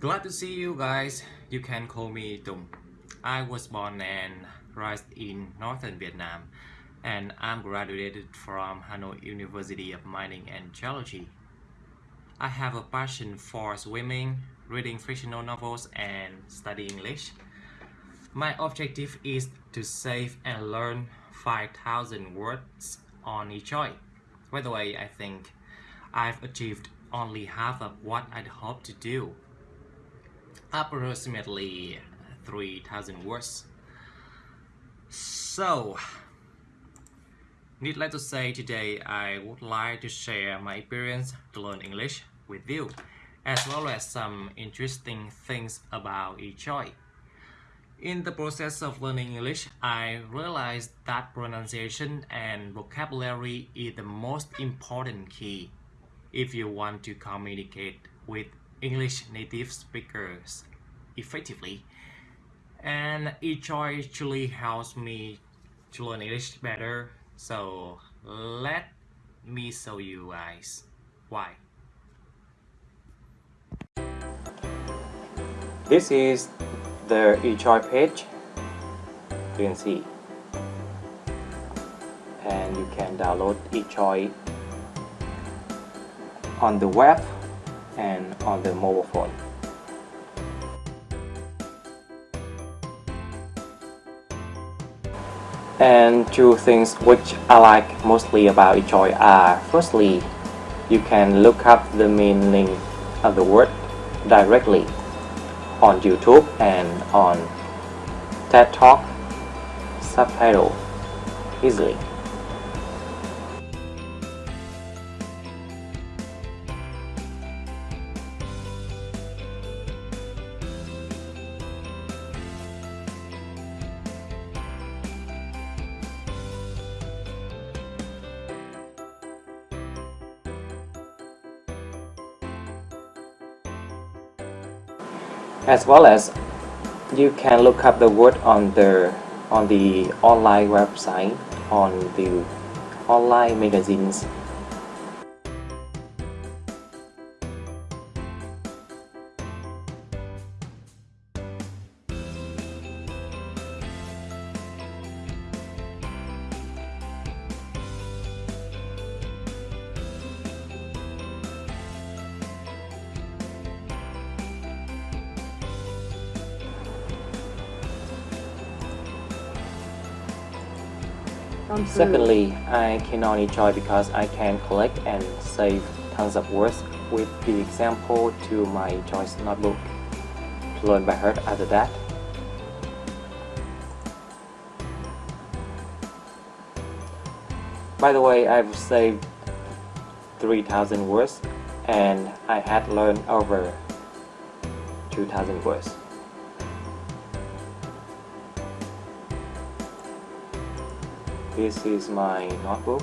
Glad to see you guys. You can call me Tung. I was born and raised in northern Vietnam and I'm graduated from Hanoi University of Mining and Geology. I have a passion for swimming, reading fictional novels and studying English. My objective is to save and learn 5,000 words on eJoy. By the way, I think I've achieved only half of what I'd hoped to do. Approximately 3000 words. So, needless to say, today I would like to share my experience to learn English with you, as well as some interesting things about eJoy. In the process of learning English, I realized that pronunciation and vocabulary is the most important key if you want to communicate with English native speakers effectively. And eJoy actually helps me to learn English better. So let me show you guys why. This is the eJoy page you can see and you can download eJoy on the web and on the mobile phone and two things which I like mostly about eJoy are firstly you can look up the meaning of the word directly on YouTube and on TED Talk subtitle easily. As well as you can look up the word on the on the online website on the online magazines Secondly, I can only enjoy because I can collect and save tons of words with the example to my choice notebook to learn by heart after that. By the way, I've saved 3000 words and I had learned over 2000 words. This is my notebook.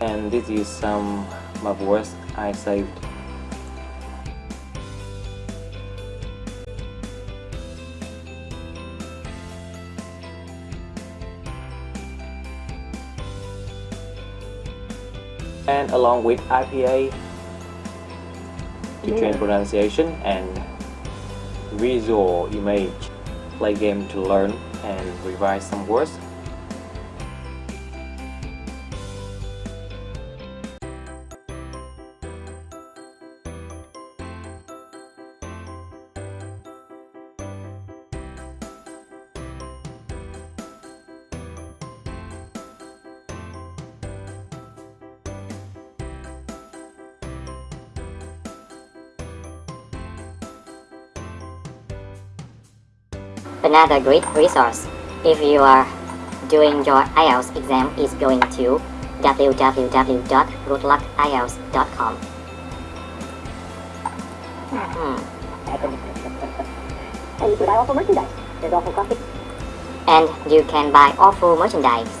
And this is some of words I saved. And along with IPA to train pronunciation and visual image play game to learn and revise some words Another great resource if you are doing your IELTS exam is going to www.goodluckielts.com. Hmm. And you can buy awful merchandise. There's awful coffee. And you can buy awful merchandise.